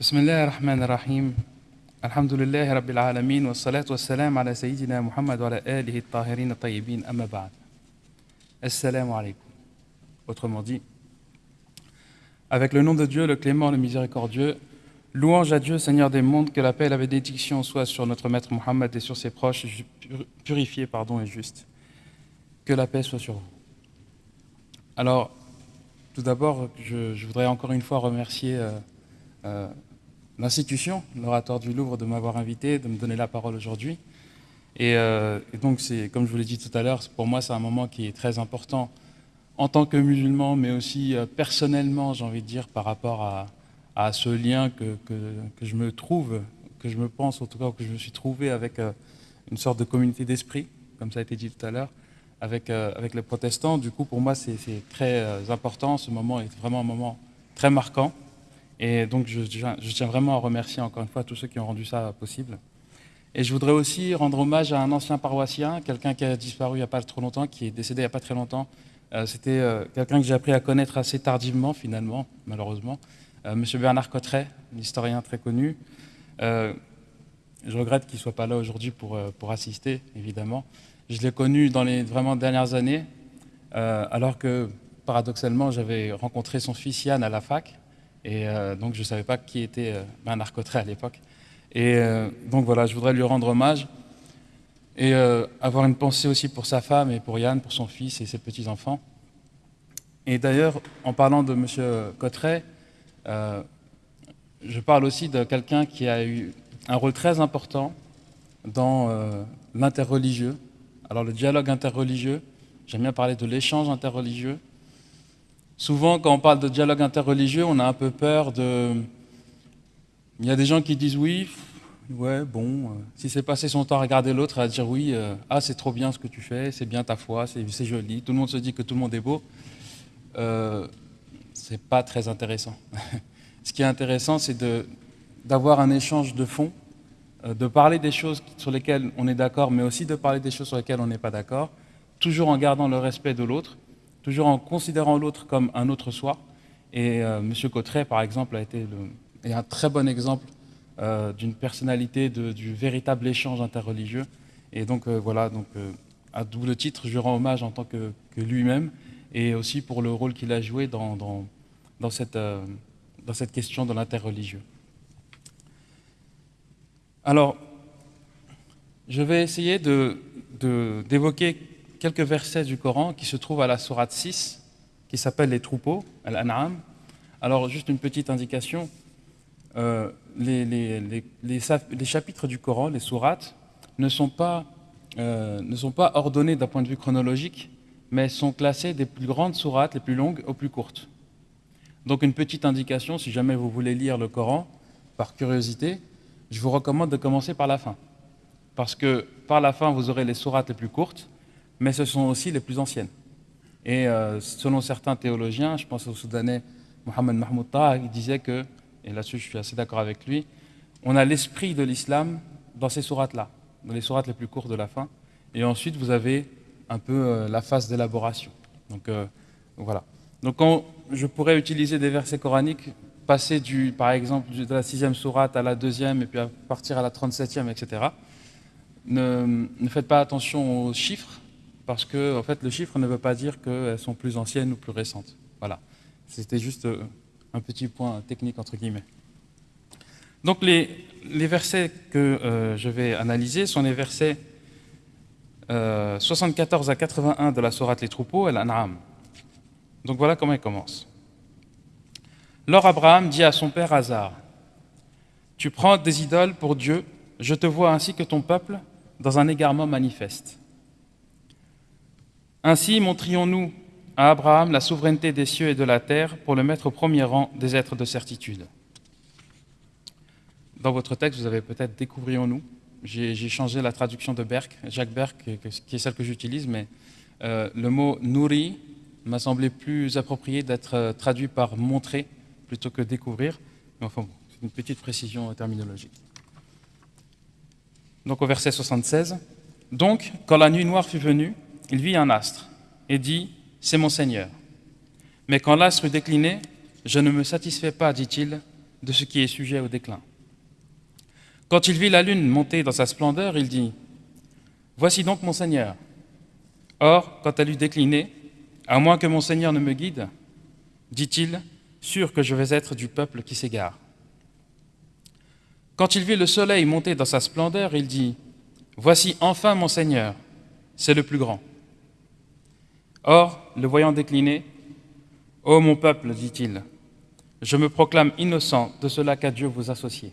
بسم الله الرحمن الرحيم الحمد لله رب العالمين والصلاة والسلام على سيدنا محمد وعلى آله الطاهرين الطيبين أما بعد Assalamu alaikum Autrement dit, avec le nom de Dieu, le clément, le miséricordieux, louange à Dieu, Seigneur des mondes, que la paix et la bénédiction soient sur notre maître Mohammed et sur ses proches, purifiés pardon, et justes. Que la paix soit sur vous. Alors, tout d'abord, je, je, voudrais encore une fois remercier euh, euh, l'institution, l'oratoire du Louvre, de m'avoir invité, de me donner la parole aujourd'hui. Et, euh, et, donc, comme je vous l'ai dit tout à l'heure, pour moi, c'est un moment qui est très important en tant que musulman, mais aussi euh, personnellement, j'ai envie de dire, par rapport à, ce lien que, je me trouve, que je me pense, en tout cas, que je me suis trouvé avec euh, une sorte de communauté d'esprit, comme ça a été dit tout à l'heure, avec, les protestants. Du coup, pour moi, c'est très important. Ce moment est vraiment un moment très marquant. Et donc, je, tiens vraiment à remercier encore une fois tous ceux qui ont rendu ça possible. Et je voudrais aussi rendre hommage à un ancien paroissien, quelqu'un qui a disparu il n'y a pas trop longtemps, qui est décédé il n'y a pas très longtemps. Euh, C'était euh, quelqu'un que j'ai appris à connaître assez tardivement, finalement, malheureusement. Euh, Monsieur Bernard Cotteret, un historien très connu. Je regrette qu'il ne soit pas là aujourd'hui pour, pour assister, évidemment. Je l'ai connu dans les vraiment dernières années, alors que, paradoxalement, j'avais rencontré son fils Yann à la fac. Et donc, je ne savais pas qui était Bernard Cotteret à l'époque. Et euh, donc voilà, je voudrais lui rendre hommage et euh, avoir une pensée aussi pour sa femme et pour Yann, pour son fils et ses petits-enfants. Et d'ailleurs, en parlant de M. Cotteret, euh, je parle aussi de quelqu'un qui a eu un rôle très important dans euh, l'interreligieux. Alors le dialogue interreligieux, j'aime bien parler de l'échange interreligieux. Souvent, quand on parle de dialogue interreligieux, on a un peu peur de, il y a des gens qui disent oui, ouais, bon, euh, si c'est passé son temps à regarder l'autre, à dire oui, euh, ah c'est trop bien ce que tu fais, c'est bien ta foi, c'est joli, tout le monde se dit que tout le monde est beau, euh, c'est pas très intéressant. ce qui est intéressant, c'est d'avoir un échange de fond, euh, de parler des choses sur lesquelles on est d'accord, mais aussi de parler des choses sur lesquelles on n'est pas d'accord, toujours en gardant le respect de l'autre, toujours en considérant l'autre comme un autre soi. Et euh, M. Cotteret, par exemple, a été le, est un très bon exemple euh, d'une personnalité, du véritable échange interreligieux. Et donc euh, voilà, donc, à double titre, je rends hommage en tant que, lui-même et aussi pour le rôle qu'il a joué dans, dans, cette, dans cette question de l'interreligieux. Alors, je vais essayer d'évoquer de, quelques versets du Coran qui se trouvent à la sourate 6, qui s'appelle les troupeaux, Al-An'am. Alors, juste une petite indication, euh, les, chapitres du Coran, les sourates, ne sont pas, euh, ne sont pas ordonnés d'un point de vue chronologique, mais sont classés des plus grandes sourates, les plus longues, aux plus courtes. Donc une petite indication, si jamais vous voulez lire le Coran, par curiosité, je vous recommande de commencer par la fin. Parce que par la fin, vous aurez les sourates les plus courtes, mais ce sont aussi les plus anciennes. Et euh, selon certains théologiens, je pense au Soudanais Mohamed Mahmoud Taha, il disait que et là-dessus je suis assez d'accord avec lui, on a l'esprit de l'islam dans ces sourates-là, dans les sourates les plus courtes de la fin, et ensuite vous avez un peu euh, la phase d'élaboration. Donc euh, voilà. Donc quand je pourrais utiliser des versets coraniques, passer du, par exemple de la sixième sourate à la deuxième, et puis à partir à la 37e, etc., ne faites pas attention aux chiffres, parce que fait, le chiffre ne veut pas dire qu'elles sont plus anciennes ou plus récentes. Voilà. C'était juste euh, un petit point technique entre guillemets. Donc les, versets que euh, je vais analyser sont les versets euh, 74 à 81 de la Sourate Les Troupeaux, Al-An'am. Donc voilà comment il commence. Lors Abraham dit à son père Hazar, Tu prends des idoles pour Dieu, je te vois ainsi que ton peuple dans un égarement manifeste. Ainsi montrions-nous à Abraham la souveraineté des cieux et de la terre pour le mettre au premier rang des êtres de certitude. Dans votre texte, vous avez peut-être découvrions-nous. J'ai changé la traduction de Berck, Jacques Berck, qui est celle que j'utilise, mais euh, le mot nourri m'a semblé plus approprié d'être traduit par montrer plutôt que découvrir. Mais enfin, c'est une petite précision terminologique. Donc au verset 76, Donc, quand la nuit noire fut venue, il vit un astre et dit c'est mon Seigneur. Mais quand l'astre eut décliné, je ne me satisfais pas, dit-il, de ce qui est sujet au déclin. Quand il vit la lune monter dans sa splendeur, il dit Voici donc mon Seigneur. Or, quand elle eut décliné, à moins que mon Seigneur ne me guide, dit-il, sûr que je vais être du peuple qui s'égare. Quand il vit le soleil monter dans sa splendeur, il dit Voici enfin mon Seigneur, c'est le plus grand. Or, le voyant décliner, Ô mon peuple, dit-il, je me proclame innocent de cela qu'à Dieu vous associez.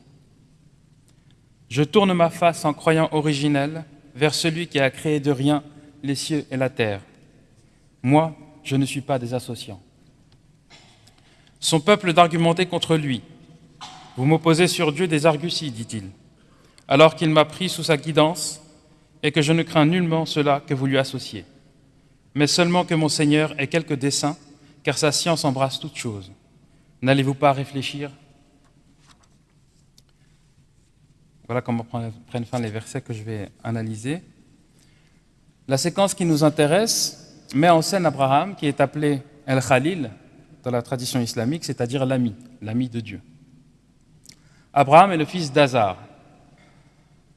Je tourne ma face en croyant originel vers celui qui a créé de rien les cieux et la terre. Moi, je ne suis pas des associants. Son peuple d'argumenter contre lui. Vous m'opposez sur Dieu des arguties, dit-il, alors qu'il m'a pris sous sa guidance et que je ne crains nullement cela que vous lui associez, mais seulement que mon Seigneur ait quelques desseins, car sa science embrasse toutes choses. N'allez-vous pas réfléchir? Voilà comment prennent fin les versets que je vais analyser. La séquence qui nous intéresse met en scène Abraham, qui est appelé El-Khalil dans la tradition islamique, c'est-à-dire l'ami, l'ami de Dieu. Abraham est le fils d'Azar.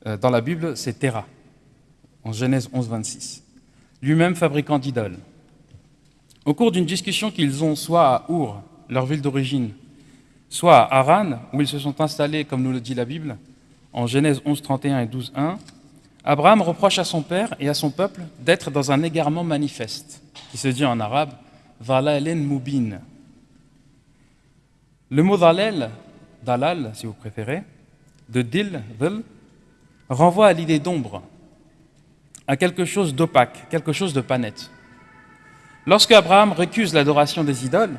Euh, dans la Bible, c'est Terah, en Genèse 11, 26. Lui-même fabricant d'idoles. Au cours d'une discussion qu'ils ont soit à Our, leur ville d'origine, soit à Haran, où ils se sont installés, comme nous le dit la Bible, en Genèse 11, 31 et 12, 1, Abraham reproche à son père et à son peuple d'être dans un égarement manifeste, qui se dit en arabe Valalen Mubin. Le mot dalal, dalal si vous préférez, de dil, renvoie à l'idée d'ombre, à quelque chose d'opaque, quelque chose de pas net. Lorsque Abraham récuse l'adoration des idoles,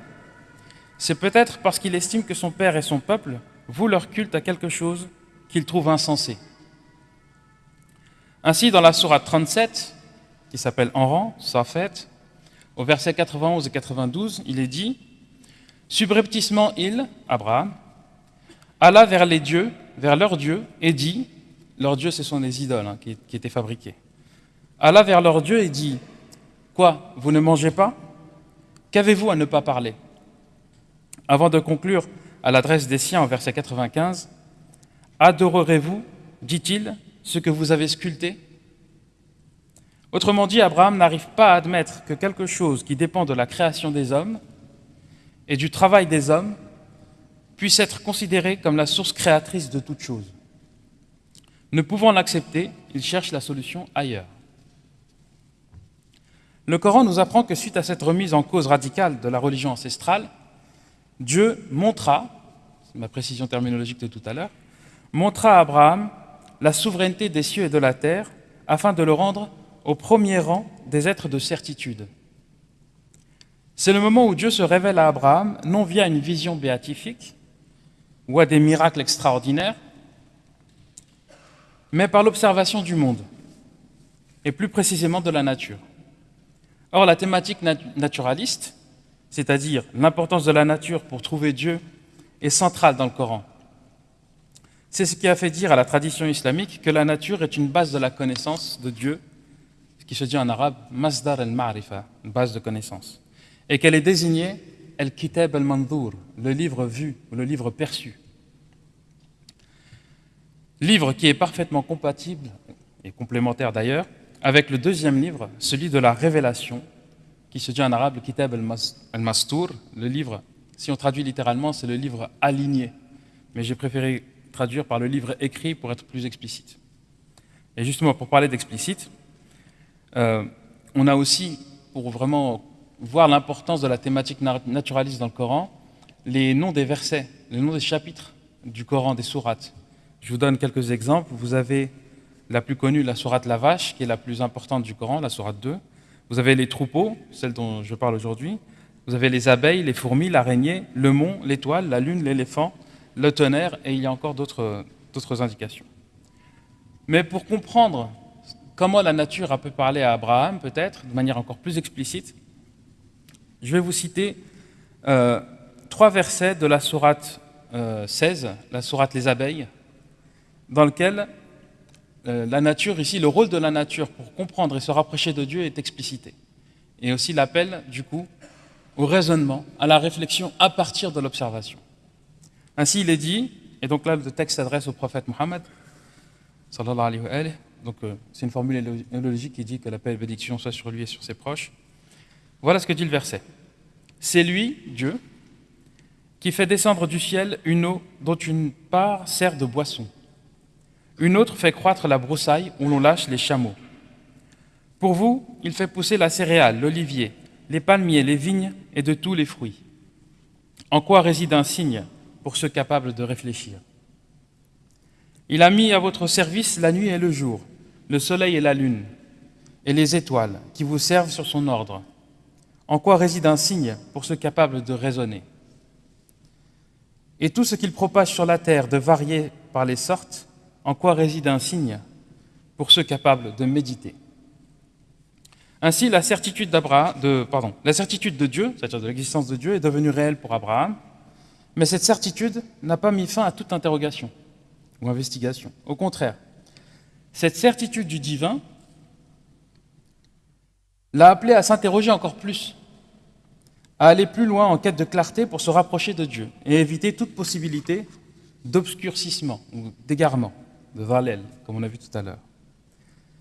c'est peut-être parce qu'il estime que son père et son peuple vouent leur culte à quelque chose qu'il trouve insensé. Ainsi, dans la sourate 37, qui s'appelle En rang, Safet, au verset 91 et 92, il est dit Subrepticement, il, Abraham, alla vers les dieux, vers leurs dieux, et dit Leurs dieux, ce sont les idoles hein, qui, qui étaient fabriquées. Alla vers leurs dieux et dit Quoi Vous ne mangez pas? Qu'avez-vous à ne pas parler? Avant de conclure à l'adresse des siens au verset 95, Adorerez-vous, dit-il, ce que vous avez sculpté? Autrement dit, Abraham n'arrive pas à admettre que quelque chose qui dépend de la création des hommes et du travail des hommes puisse être considéré comme la source créatrice de toute chose. Ne pouvant l'accepter, il cherche la solution ailleurs. Le Coran nous apprend que suite à cette remise en cause radicale de la religion ancestrale, Dieu montra, c'est ma précision terminologique de tout à l'heure, montra à Abraham la souveraineté des cieux et de la terre afin de le rendre au premier rang des êtres de certitude. C'est le moment où Dieu se révèle à Abraham, non via une vision béatifique ou à des miracles extraordinaires, mais par l'observation du monde, et plus précisément de la nature. Or, la thématique naturaliste, c'est-à-dire l'importance de la nature pour trouver Dieu, est centrale dans le Coran. C'est ce qui a fait dire à la tradition islamique que la nature est une base de la connaissance de Dieu, ce qui se dit en arabe Masdar al-Ma'rifa, une base de connaissance, et qu'elle est désignée al-Kitab al-Mandour, le livre vu, le livre perçu. Livre qui est parfaitement compatible, et complémentaire d'ailleurs, avec le deuxième livre, celui de la révélation, qui se dit en arabe le Kitab al-Mastour, le livre, si on traduit littéralement, c'est le livre aligné. Mais j'ai préféré traduire par le livre écrit pour être plus explicite. Et justement, pour parler d'explicite, euh, on a aussi, pour vraiment voir l'importance de la thématique naturaliste dans le Coran, les noms des versets, les noms des chapitres du Coran, des sourates. Je vous donne quelques exemples. Vous avez la plus connue, la sourate La Vache, qui est la plus importante du Coran, la sourate 2. Vous avez les troupeaux, celle dont je parle aujourd'hui. Vous avez les abeilles, les fourmis, l'araignée, le mont, l'étoile, la lune, l'éléphant, le tonnerre, et il y a encore d'autres indications. Mais pour comprendre comment la nature a pu parler à Abraham, peut-être, de manière encore plus explicite, je vais vous citer euh, trois versets de la sourate 16, euh, la sourate Les abeilles, dans lequel la nature, ici, le rôle de la nature pour comprendre et se rapprocher de Dieu est explicité. Et aussi l'appel, du coup, au raisonnement, à la réflexion à partir de l'observation. Ainsi il est dit, et donc là le texte s'adresse au prophète Mohammed, donc euh, c'est une formule élogique qui dit que la paix et la bénédiction soit sur lui et sur ses proches. Voilà ce que dit le verset. C'est lui, Dieu, qui fait descendre du ciel une eau dont une part sert de boisson. Une autre fait croître la broussaille où l'on lâche les chameaux. Pour vous, il fait pousser la céréale, l'olivier, les palmiers, les vignes et de tous les fruits. En quoi réside un signe pour ceux capables de réfléchir? Il a mis à votre service la nuit et le jour, le soleil et la lune, et les étoiles qui vous servent sur son ordre. En quoi réside un signe pour ceux capables de raisonner? Et tout ce qu'il propage sur la terre de varier par les sortes, en quoi réside un signe pour ceux capables de méditer ainsi, la certitude, de, pardon, la certitude de Dieu, c'est-à-dire de l'existence de Dieu, est devenue réelle pour Abraham, mais cette certitude n'a pas mis fin à toute interrogation ou investigation. Au contraire, cette certitude du divin l'a appelé à s'interroger encore plus, à aller plus loin en quête de clarté pour se rapprocher de Dieu et éviter toute possibilité d'obscurcissement ou d'égarement, de valel, comme on a vu tout à l'heure.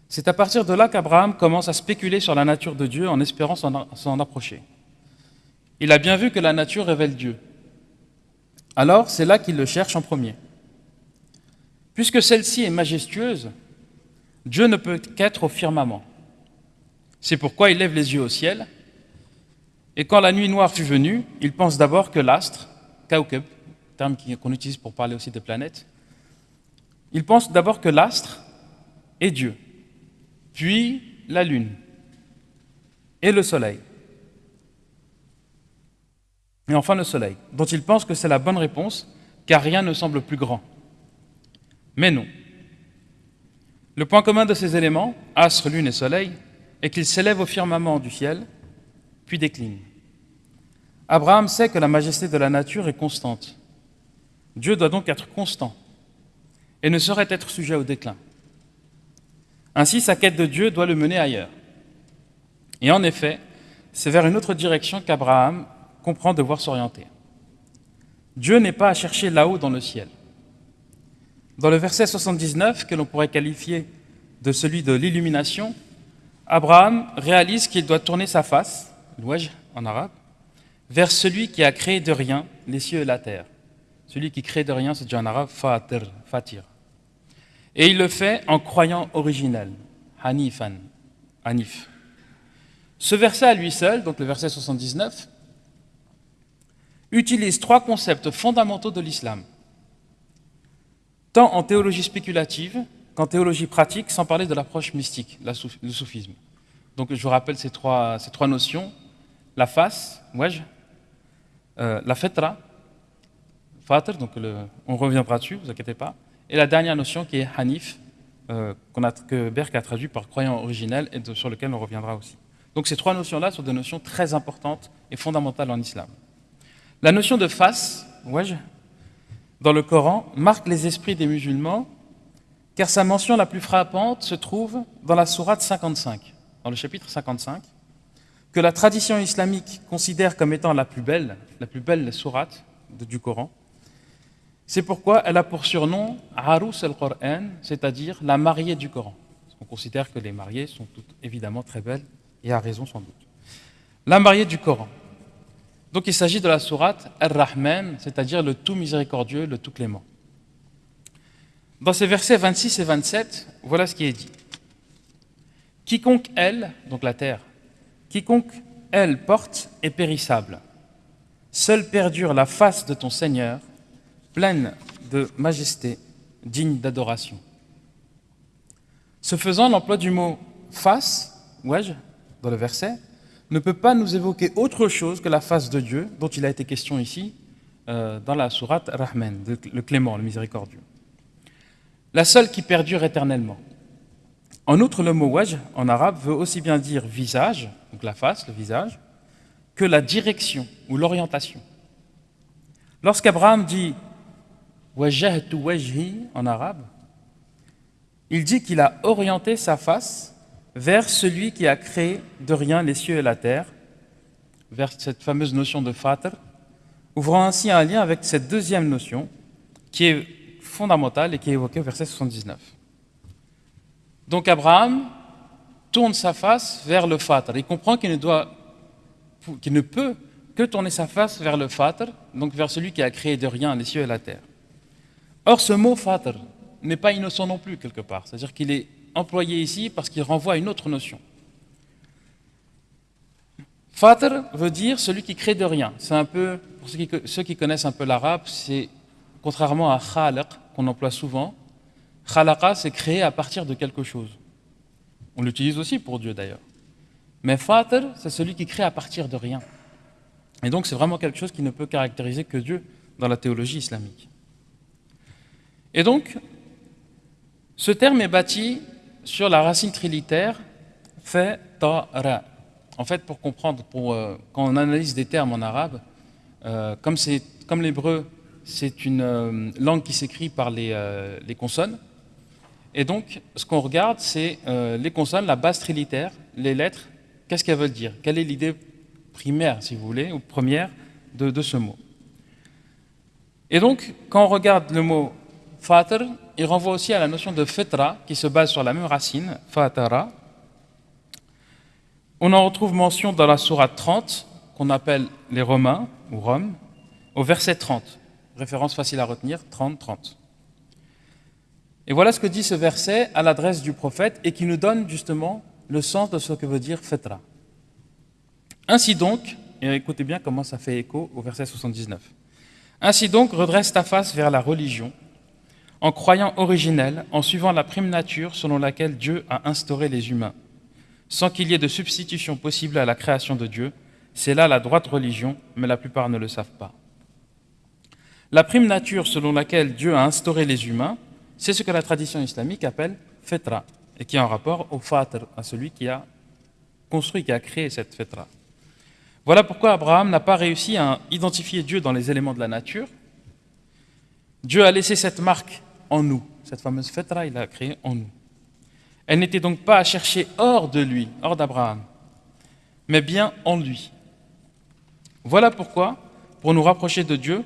C'est à partir de là qu'Abraham commence à spéculer sur la nature de Dieu en espérant s'en approcher. Il a bien vu que la nature révèle Dieu. Alors, c'est là qu'il le cherche en premier. Puisque celle-ci est majestueuse, Dieu ne peut qu'être au firmament. C'est pourquoi il lève les yeux au ciel, et quand la nuit noire fut venue, il pense d'abord que l'astre, kaukeb, terme qu'on utilise pour parler aussi des planètes, il pense d'abord que l'astre est Dieu puis la lune et le soleil. Et enfin le soleil, dont il pense que c'est la bonne réponse, car rien ne semble plus grand. Mais non. Le point commun de ces éléments, astre, lune et soleil, est qu'ils s'élèvent au firmament du ciel, puis déclinent. Abraham sait que la majesté de la nature est constante. Dieu doit donc être constant et ne saurait être sujet au déclin. Ainsi, sa quête de Dieu doit le mener ailleurs. Et en effet, c'est vers une autre direction qu'Abraham comprend devoir s'orienter. Dieu n'est pas à chercher là-haut dans le ciel. Dans le verset 79, que l'on pourrait qualifier de celui de l'illumination, Abraham réalise qu'il doit tourner sa face, l'ouaj en arabe, vers celui qui a créé de rien les cieux et la terre. Celui qui crée de rien, c'est dit en arabe fatir. Et il le fait en croyant originel, Hanifan, Hanif. Ce verset à lui seul, donc le verset 79, utilise trois concepts fondamentaux de l'islam, tant en théologie spéculative qu'en théologie pratique, sans parler de l'approche mystique, le soufisme. Donc je vous rappelle ces trois, ces trois notions, la face, euh, la fetra, fatr, donc on reviendra dessus, vous inquiétez pas, et la dernière notion qui est Hanif, euh, que Berk a traduit par croyant originel et sur lequel on reviendra aussi. Donc ces trois notions-là sont des notions très importantes et fondamentales en islam. La notion de face, dans le Coran, marque les esprits des musulmans car sa mention la plus frappante se trouve dans la sourate 55, dans le chapitre 55, que la tradition islamique considère comme étant la plus belle, la plus belle sourate du Coran, c'est pourquoi elle a pour surnom Harous al-Qur'an, c'est-à-dire la mariée du Coran. On considère que les mariées sont toutes évidemment très belles, et à raison sans doute. La mariée du Coran. Donc il s'agit de la sourate Ar-Rahman, c'est-à-dire le tout miséricordieux, le tout clément. Dans ces versets 26 et 27, voilà ce qui est dit. Quiconque elle, donc la terre, quiconque elle porte est périssable. Seule perdure la face de ton Seigneur, pleine de majesté, digne d'adoration. Ce faisant, l'emploi du mot face, ouais, dans le verset, ne peut pas nous évoquer autre chose que la face de Dieu, dont il a été question ici, euh, dans la sourate Rahman, le clément, le miséricordieux. La seule qui perdure éternellement. En outre, le mot waj en arabe veut aussi bien dire visage, donc la face, le visage, que la direction ou l'orientation. Lorsqu'Abraham dit wajahtu wajhi en arabe, il dit qu'il a orienté sa face vers celui qui a créé de rien les cieux et la terre, vers cette fameuse notion de fatr, ouvrant ainsi un lien avec cette deuxième notion qui est fondamentale et qui est évoquée au verset 79. Donc Abraham tourne sa face vers le Fatr. Il comprend qu'il ne, doit, qu'il ne peut que tourner sa face vers le Fatr, donc vers celui qui a créé de rien les cieux et la terre. Or, ce mot Fatr n'est pas innocent non plus, quelque part. C'est-à-dire qu'il est employé ici parce qu'il renvoie à une autre notion. Fatr veut dire celui qui crée de rien. C'est un peu, pour ceux qui, connaissent un peu l'arabe, c'est contrairement à khalaq qu'on emploie souvent. Khalaqa, c'est créer à partir de quelque chose. On l'utilise aussi pour Dieu d'ailleurs. Mais Fatr, c'est celui qui crée à partir de rien. Et donc c'est vraiment quelque chose qui ne peut caractériser que Dieu dans la théologie islamique. Et donc, ce terme est bâti sur la racine trilitaire fait ra. En fait, pour comprendre, pour, euh, quand on analyse des termes en arabe, euh, comme, comme l'hébreu, c'est une euh, langue qui s'écrit par les, les, consonnes. Et donc, ce qu'on regarde, c'est les consonnes, la base trilitaire, les lettres, qu'est-ce qu'elles veulent dire? Quelle est l'idée primaire, si vous voulez, ou première de, de, ce mot? Et donc, quand on regarde le mot fatr, il renvoie aussi à la notion de fetra, qui se base sur la même racine, fatara, on en retrouve mention dans la sourate 30, qu'on appelle les Romains, ou Rome, au verset 30. Référence facile à retenir, 30-30. Et voilà ce que dit ce verset à l'adresse du prophète et qui nous donne justement le sens de ce que veut dire fetra. Ainsi donc, et écoutez bien comment ça fait écho au verset 79. Ainsi donc, redresse ta face vers la religion, en croyant originelle, en suivant la prime nature selon laquelle Dieu a instauré les humains sans qu'il y ait de substitution possible à la création de Dieu. C'est là la droite religion, mais la plupart ne le savent pas. La prime nature selon laquelle Dieu a instauré les humains, c'est ce que la tradition islamique appelle fetra, et qui est en rapport au fatr, à celui qui a construit, qui a créé cette fetra. Voilà pourquoi Abraham n'a pas réussi à identifier Dieu dans les éléments de la nature. Dieu a laissé cette marque en nous, cette fameuse fetra, il l'a créée en nous. Elle n'était donc pas à chercher hors de lui, hors d'Abraham, mais bien en lui. Voilà pourquoi, pour nous rapprocher de Dieu,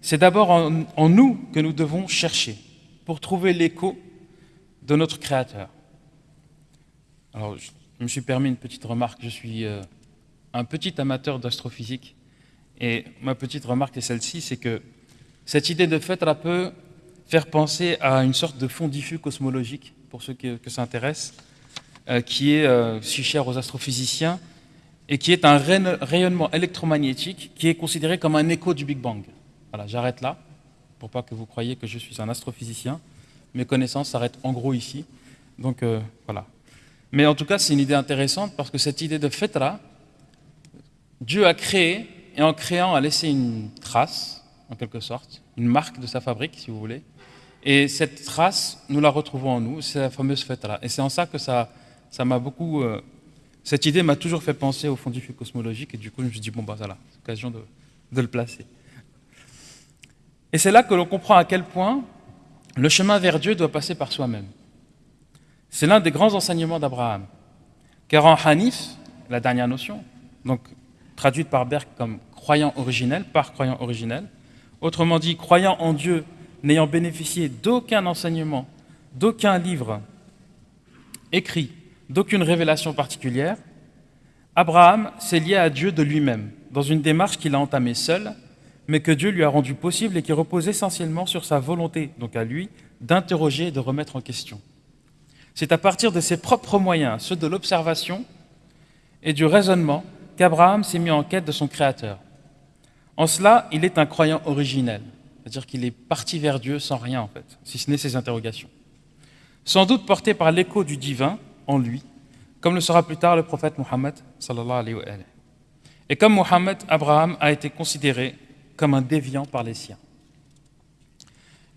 c'est d'abord en, nous que nous devons chercher, pour trouver l'écho de notre Créateur. Alors, je me suis permis une petite remarque. Je suis euh, un petit amateur d'astrophysique. Et ma petite remarque est celle-ci, c'est que cette idée de fait peut faire penser à une sorte de fond diffus cosmologique pour ceux que, ça intéresse, euh, qui est euh, si cher aux astrophysiciens et qui est un rayonnement électromagnétique qui est considéré comme un écho du Big Bang. Voilà, j'arrête là, pour pas que vous croyiez que je suis un astrophysicien. Mes connaissances s'arrêtent en gros ici. Donc euh, voilà. Mais en tout cas, c'est une idée intéressante parce que cette idée de fetra, Dieu a créé, et en créant a laissé une trace, en quelque sorte, une marque de sa fabrique, si vous voulez, et cette trace, nous la retrouvons en nous, c'est la fameuse fête-là. Et c'est en ça que ça ça m'a beaucoup... Euh, cette idée m'a toujours fait penser au fond du cosmologique, et du coup, je me suis dit, bon, bah voilà, c'est l'occasion de, de le placer. Et c'est là que l'on comprend à quel point le chemin vers Dieu doit passer par soi-même. C'est l'un des grands enseignements d'Abraham. Car en Hanif, la dernière notion, donc traduite par Berg comme croyant originel, par croyant originel, autrement dit, croyant en Dieu n'ayant bénéficié d'aucun enseignement, d'aucun livre écrit, d'aucune révélation particulière, Abraham s'est lié à Dieu de lui-même, dans une démarche qu'il a entamée seul, mais que Dieu lui a rendue possible et qui repose essentiellement sur sa volonté, donc à lui, d'interroger et de remettre en question. C'est à partir de ses propres moyens, ceux de l'observation et du raisonnement, qu'Abraham s'est mis en quête de son Créateur. En cela, il est un croyant originel. C'est-à-dire qu'il est parti vers Dieu sans rien, en fait, si ce n'est ses interrogations. Sans doute porté par l'écho du divin en lui, comme le sera plus tard le prophète Mohammed. Et comme Mohammed, Abraham a été considéré comme un déviant par les siens.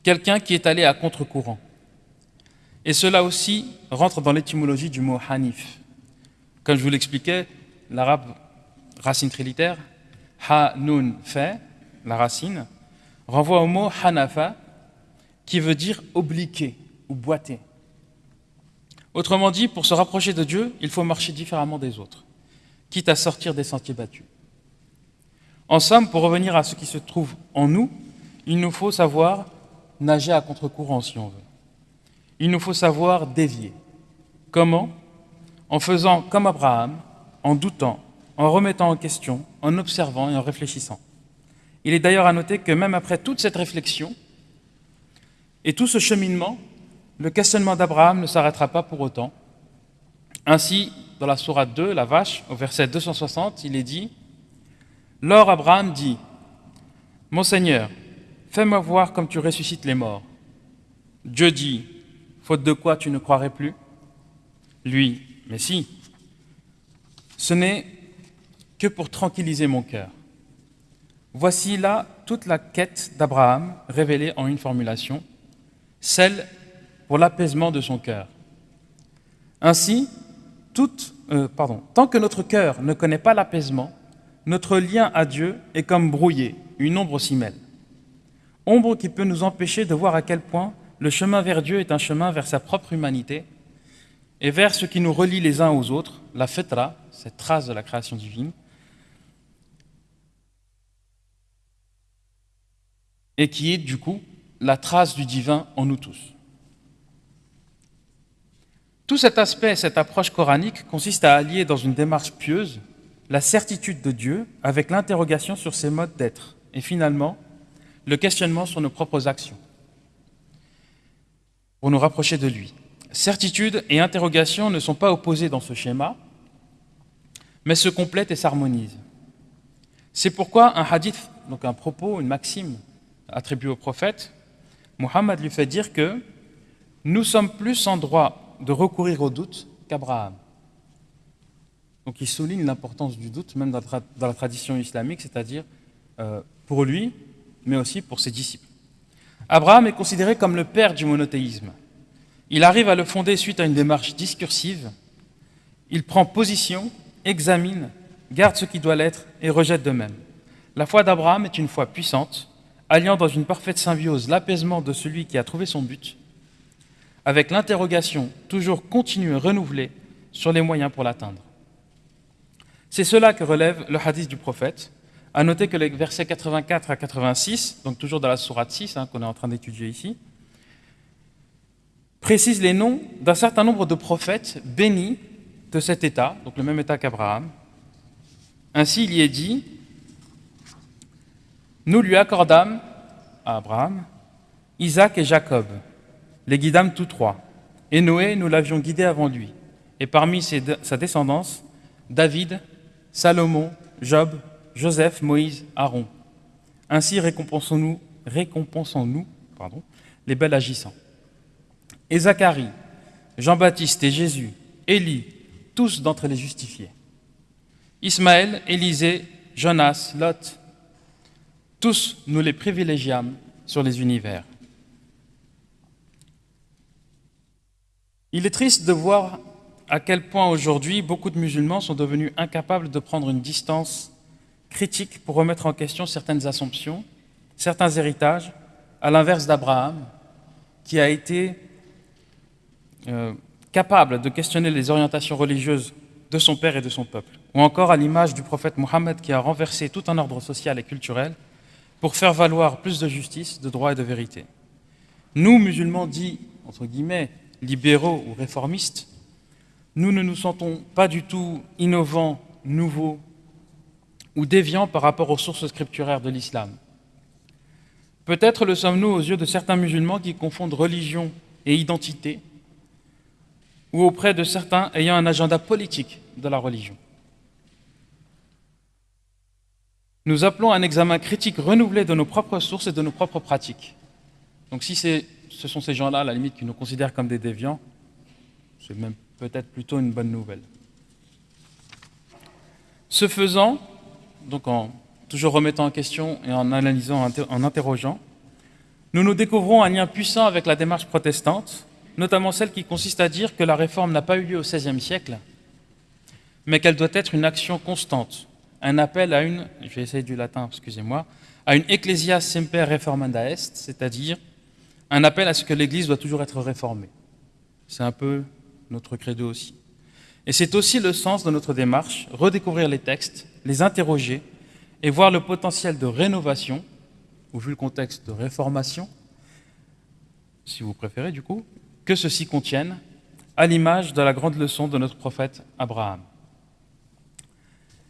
Quelqu'un qui est allé à contre-courant. Et cela aussi rentre dans l'étymologie du mot hanif. Comme je vous l'expliquais, l'arabe racine trilitaire, ha, nun, fait, la racine, renvoie au mot hanafa, qui veut dire obliquer ou boiter. Autrement dit, pour se rapprocher de Dieu, il faut marcher différemment des autres, quitte à sortir des sentiers battus. En somme, pour revenir à ce qui se trouve en nous, il nous faut savoir nager à contre-courant si on veut. Il nous faut savoir dévier. Comment? En faisant comme Abraham, en doutant, en remettant en question, en observant et en réfléchissant. Il est d'ailleurs à noter que même après toute cette réflexion et tout ce cheminement, le questionnement d'Abraham ne s'arrêtera pas pour autant. Ainsi, dans la Sourate 2, la vache, au verset 260, il est dit Lors Abraham dit Mon Seigneur, fais-moi voir comme tu ressuscites les morts. Dieu dit Faute de quoi tu ne croirais plus? Lui, mais si. Ce n'est que pour tranquilliser mon cœur. Voici là toute la quête d'Abraham révélée en une formulation, celle pour l'apaisement de son cœur. Ainsi, euh, tant que notre cœur ne connaît pas l'apaisement, notre lien à Dieu est comme brouillé, une ombre s'y mêle. Ombre qui peut nous empêcher de voir à quel point le chemin vers Dieu est un chemin vers sa propre humanité et vers ce qui nous relie les uns aux autres, la fetra, cette trace de la création divine, et qui est du coup la trace du divin en nous tous. Tout cet aspect, cette approche coranique consiste à allier dans une démarche pieuse la certitude de Dieu avec l'interrogation sur ses modes d'être et finalement le questionnement sur nos propres actions pour nous rapprocher de lui. Certitude et interrogation ne sont pas opposés dans ce schéma, mais se complètent et s'harmonisent. C'est pourquoi un hadith, donc un propos, une maxime attribuée au prophète, Muhammad lui fait dire que nous sommes plus en droit de recourir au doute qu'Abraham. Donc il souligne l'importance du doute, même dans la, tradition islamique, c'est-à-dire euh, pour lui, mais aussi pour ses disciples. Abraham est considéré comme le père du monothéisme. Il arrive à le fonder suite à une démarche discursive. Il prend position, examine, garde ce qui doit l'être et rejette de même. La foi d'Abraham est une foi puissante, alliant dans une parfaite symbiose l'apaisement de celui qui a trouvé son but, avec l'interrogation toujours continue et renouvelée sur les moyens pour l'atteindre. C'est cela que relève le hadith du prophète. À noter que les versets 84 à 86, donc toujours dans la sourate 6 hein, qu'on est en train d'étudier ici, précisent les noms d'un certain nombre de prophètes bénis de cet état, donc le même état qu'Abraham. Ainsi, il y est dit Nous lui accordâmes à Abraham Isaac et Jacob, les guidâmes tous trois. Et Noé, nous l'avions guidé avant lui. Et parmi sa descendance, David, Salomon, Job, Joseph, Moïse, Aaron. Ainsi récompensons-nous récompensons-nous pardon, les belles agissants. Et Zacharie, Jean-Baptiste et Jésus, Élie, tous d'entre les justifiés. Ismaël, Élisée, Jonas, Lot, tous nous les privilégiâmes sur les univers. Il est triste de voir à quel point aujourd'hui beaucoup de musulmans sont devenus incapables de prendre une distance critique pour remettre en question certaines assumptions, certains héritages, à l'inverse d'Abraham, qui a été euh, capable de questionner les orientations religieuses de son père et de son peuple, ou encore à l'image du prophète Mohammed qui a renversé tout un ordre social et culturel pour faire valoir plus de justice, de droit et de vérité. Nous, musulmans dits, entre guillemets, libéraux ou réformistes, nous ne nous sentons pas du tout innovants, nouveaux ou déviants par rapport aux sources scripturaires de l'islam. Peut-être le sommes-nous aux yeux de certains musulmans qui confondent religion et identité, ou auprès de certains ayant un agenda politique de la religion. Nous appelons un examen critique renouvelé de nos propres sources et de nos propres pratiques. Donc si ce sont ces gens-là, à la limite, qui nous considèrent comme des déviants, c'est même peut-être plutôt une bonne nouvelle. Ce faisant, donc en toujours remettant en question et en analysant, en interrogeant, nous nous découvrons un lien puissant avec la démarche protestante, notamment celle qui consiste à dire que la réforme n'a pas eu lieu au XVIe siècle, mais qu'elle doit être une action constante, un appel à une, je vais essayer du latin, excusez-moi, à une ecclesia semper reformanda est, c'est-à-dire un appel à ce que l'Église doit toujours être réformée. C'est un peu notre credo aussi. Et c'est aussi le sens de notre démarche, redécouvrir les textes, les interroger et voir le potentiel de rénovation, ou vu le contexte de réformation, si vous préférez du coup, que ceci contienne, à l'image de la grande leçon de notre prophète Abraham.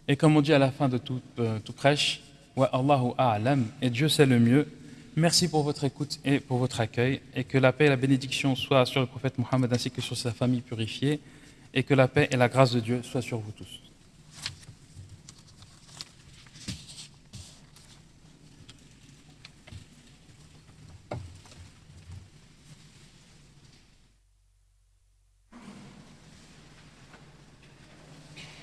Et comme on dit à la fin de toute, euh, prêche, Wa Allahu a'lam, et Dieu sait le mieux. Merci pour votre écoute et pour votre accueil, et que la paix et la bénédiction soient sur le prophète Mohammed ainsi que sur sa famille purifiée, et que la paix et la grâce de Dieu soient sur vous tous.